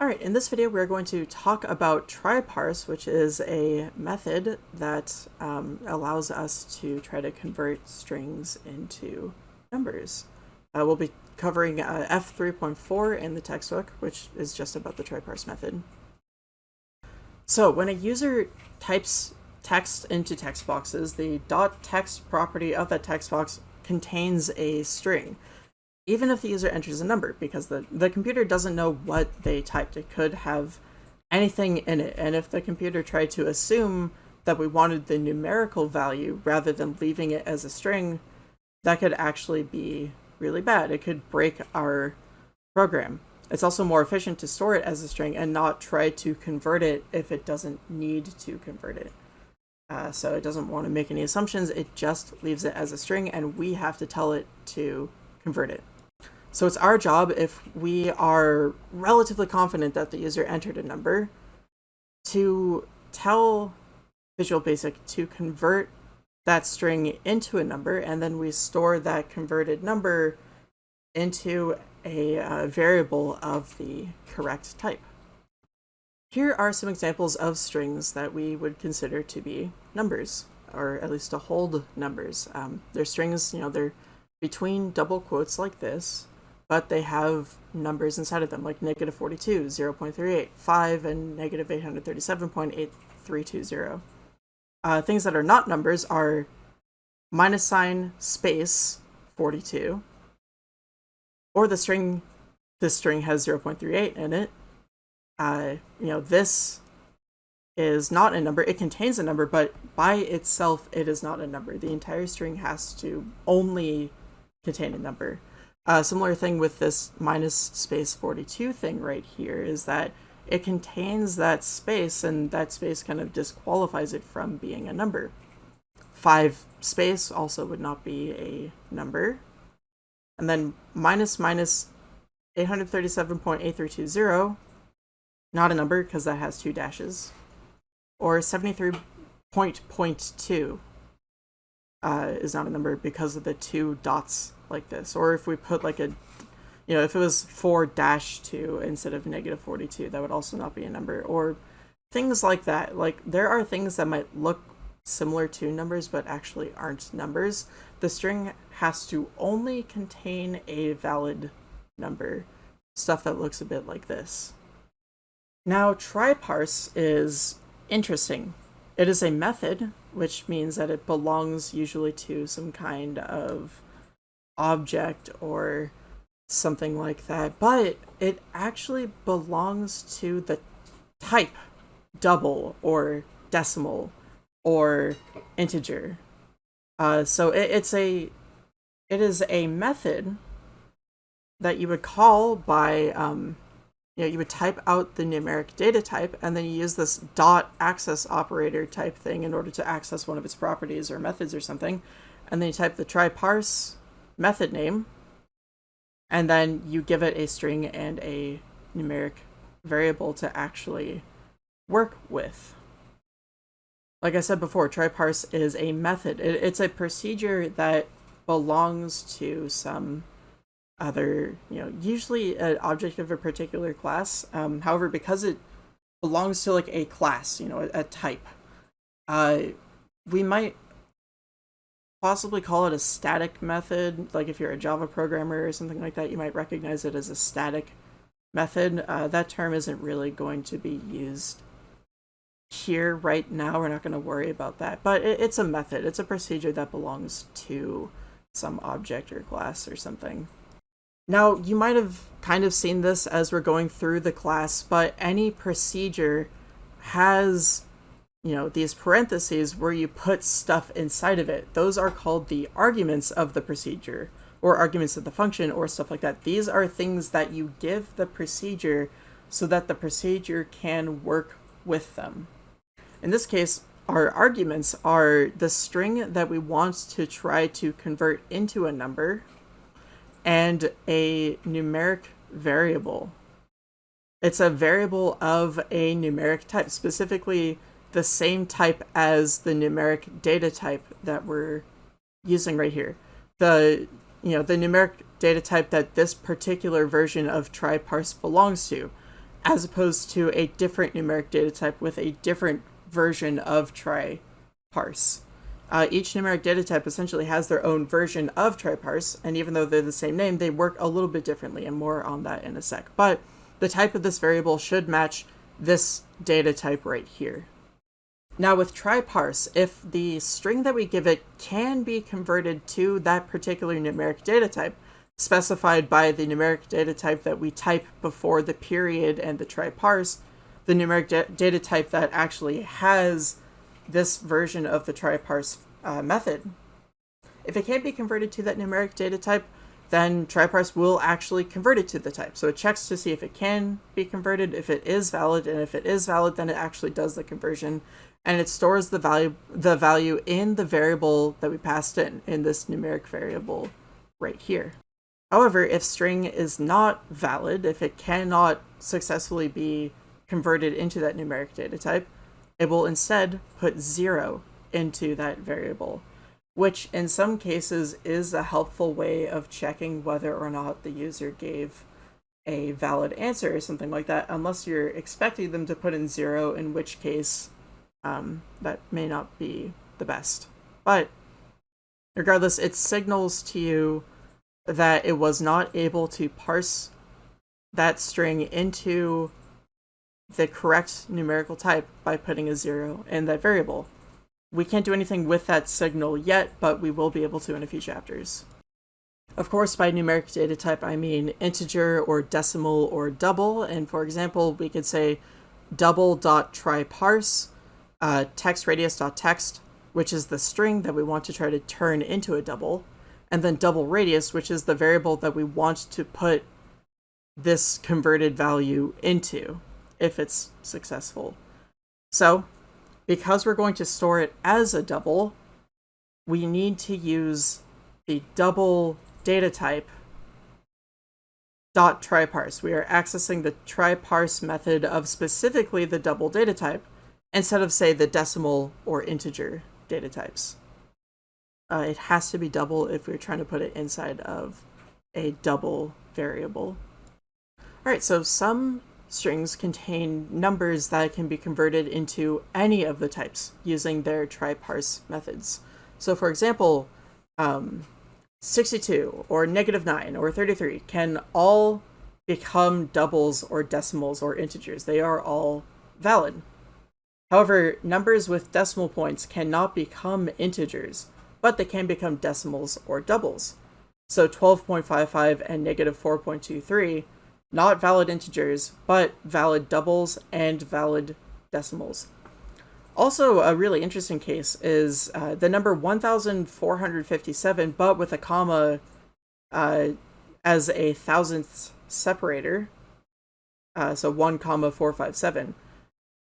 Alright, in this video we're going to talk about tryparse, which is a method that um, allows us to try to convert strings into numbers. Uh, we'll be covering uh, F3.4 in the textbook, which is just about the tryparse method. So when a user types text into text boxes, the .text property of that text box contains a string even if the user enters a number, because the, the computer doesn't know what they typed. It could have anything in it. And if the computer tried to assume that we wanted the numerical value rather than leaving it as a string, that could actually be really bad. It could break our program. It's also more efficient to store it as a string and not try to convert it if it doesn't need to convert it. Uh, so it doesn't want to make any assumptions, it just leaves it as a string and we have to tell it to convert it. So it's our job, if we are relatively confident that the user entered a number, to tell Visual Basic to convert that string into a number, and then we store that converted number into a uh, variable of the correct type. Here are some examples of strings that we would consider to be numbers, or at least to hold numbers. Um, they're strings, you know, they're between double quotes like this, but they have numbers inside of them, like negative 42, 0 0.38, 5, and negative 837.8320. Uh, things that are not numbers are minus sign space 42, or the string, this string has 0.38 in it. Uh, you know, this is not a number. It contains a number, but by itself, it is not a number. The entire string has to only contain a number. A similar thing with this minus space 42 thing right here is that it contains that space and that space kind of disqualifies it from being a number. 5 space also would not be a number. And then minus minus 837.8320, not a number because that has two dashes. Or 73.2 uh, is not a number because of the two dots like this. Or if we put like a, you know, if it was 4 dash 2 instead of negative 42, that would also not be a number. Or things like that. Like there are things that might look similar to numbers but actually aren't numbers. The string has to only contain a valid number. Stuff that looks a bit like this. Now, tryparse is interesting. It is a method, which means that it belongs usually to some kind of object or something like that, but it actually belongs to the type double or decimal or integer. Uh, so it, it's a it is a method that you would call by um, you know you would type out the numeric data type and then you use this dot access operator type thing in order to access one of its properties or methods or something and then you type the tryparse method name, and then you give it a string and a numeric variable to actually work with. Like I said before, tryparse is a method. It, it's a procedure that belongs to some other, you know, usually an object of a particular class. Um, however, because it belongs to like a class, you know, a, a type, uh, we might possibly call it a static method. Like if you're a Java programmer or something like that, you might recognize it as a static method. Uh, that term isn't really going to be used here right now. We're not going to worry about that, but it, it's a method. It's a procedure that belongs to some object or class or something. Now, you might have kind of seen this as we're going through the class, but any procedure has you know, these parentheses where you put stuff inside of it. Those are called the arguments of the procedure or arguments of the function or stuff like that. These are things that you give the procedure so that the procedure can work with them. In this case, our arguments are the string that we want to try to convert into a number and a numeric variable. It's a variable of a numeric type, specifically the same type as the numeric data type that we're using right here. The, you know, the numeric data type that this particular version of tryparse belongs to. as opposed to a different numeric data type with a different version of try parse. Uh, each numeric data type essentially has their own version of try parse, and even though they're the same name, they work a little bit differently, and more on that in a sec. But the type of this variable should match this data type right here. Now with try parse, if the string that we give it can be converted to that particular numeric data type, specified by the numeric data type that we type before the period and the try parse, the numeric da data type that actually has this version of the try parse uh, method. If it can't be converted to that numeric data type, then try parse will actually convert it to the type. So it checks to see if it can be converted, if it is valid, and if it is valid, then it actually does the conversion, and it stores the value the value in the variable that we passed in, in this numeric variable right here. However, if string is not valid, if it cannot successfully be converted into that numeric data type, it will instead put zero into that variable, which in some cases is a helpful way of checking whether or not the user gave a valid answer or something like that, unless you're expecting them to put in zero, in which case um, that may not be the best. But regardless, it signals to you that it was not able to parse that string into the correct numerical type by putting a zero in that variable. We can't do anything with that signal yet, but we will be able to in a few chapters. Of course, by numeric data type, I mean integer or decimal or double. And for example, we could say double dot try parse uh, text radius dot text, which is the string that we want to try to turn into a double and then double radius, which is the variable that we want to put this converted value into if it's successful. So because we're going to store it as a double, we need to use the double data type dot tryparse. We are accessing the tryparse method of specifically the double data type instead of say the decimal or integer data types. Uh, it has to be double if we're trying to put it inside of a double variable. All right, so some strings contain numbers that can be converted into any of the types using their try-parse methods. So for example, um, 62 or negative 9 or 33 can all become doubles or decimals or integers. They are all valid. However, numbers with decimal points cannot become integers but they can become decimals or doubles. So 12.55 and negative 4.23, not valid integers, but valid doubles and valid decimals. Also, a really interesting case is uh, the number 1457, but with a comma uh, as a thousandth separator. Uh, so 1 comma 457.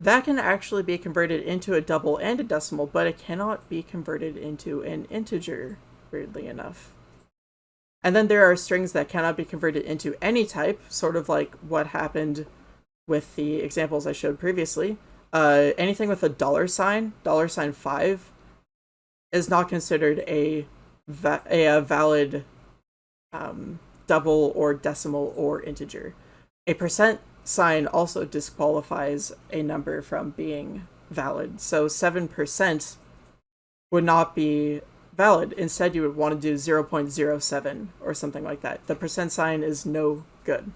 That can actually be converted into a double and a decimal, but it cannot be converted into an integer, weirdly enough. And then there are strings that cannot be converted into any type, sort of like what happened with the examples I showed previously. Uh, anything with a dollar sign, dollar sign 5, is not considered a, va a valid um, double or decimal or integer. A percent sign also disqualifies a number from being valid. So 7% would not be valid. Instead, you would want to do 0.07 or something like that. The percent sign is no good.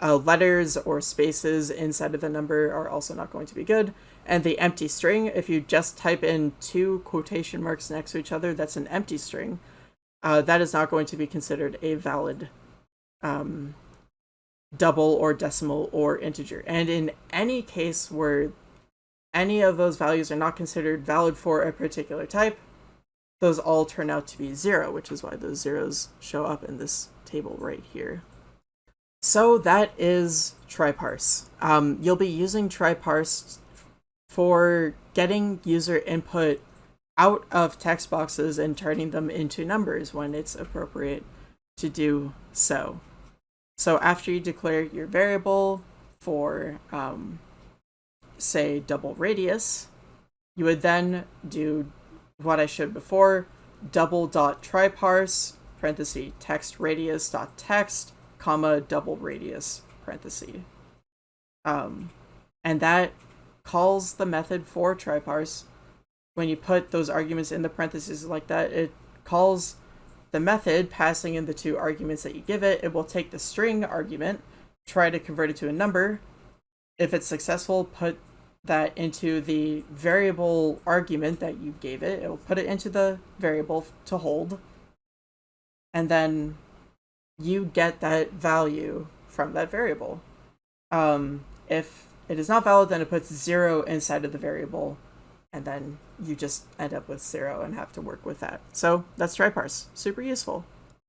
Uh, letters or spaces inside of the number are also not going to be good. And the empty string, if you just type in two quotation marks next to each other, that's an empty string. Uh, that is not going to be considered a valid um, double or decimal or integer. And in any case where any of those values are not considered valid for a particular type, those all turn out to be zero, which is why those zeros show up in this table right here. So that is tryparse. Um, you'll be using tryparse for getting user input out of text boxes and turning them into numbers when it's appropriate to do so. So after you declare your variable for, um, say, double radius, you would then do what I showed before, double dot tryparse, parenthesis, text radius dot text, comma, double radius, parenthesis. Um, and that calls the method for try parse. When you put those arguments in the parentheses like that, it calls the method passing in the two arguments that you give it. It will take the string argument, try to convert it to a number. If it's successful, put that into the variable argument that you gave it. It will put it into the variable to hold. And then you get that value from that variable. Um, if it is not valid, then it puts zero inside of the variable, and then you just end up with zero and have to work with that. So that's try parse. Super useful.